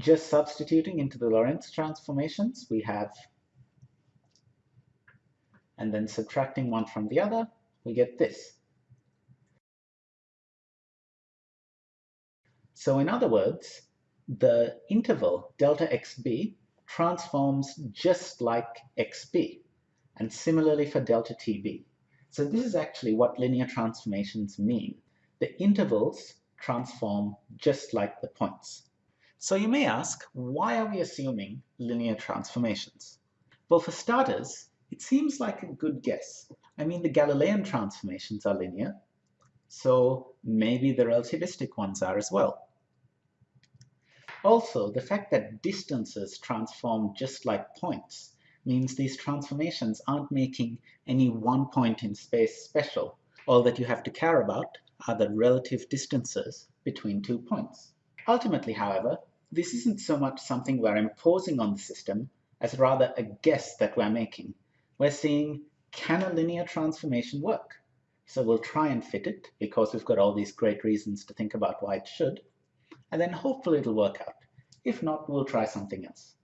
just substituting into the Lorentz transformations, we have, and then subtracting one from the other, we get this. So in other words, the interval delta xb transforms just like xb, and similarly for delta tb. So this is actually what linear transformations mean. The intervals transform just like the points. So you may ask, why are we assuming linear transformations? Well, for starters, it seems like a good guess. I mean, the Galilean transformations are linear, so maybe the relativistic ones are as well. Also, the fact that distances transform just like points means these transformations aren't making any one point in space special. All that you have to care about are the relative distances between two points. Ultimately, however, this isn't so much something we're imposing on the system as rather a guess that we're making. We're seeing, can a linear transformation work? So we'll try and fit it because we've got all these great reasons to think about why it should. And then hopefully it'll work out. If not, we'll try something else.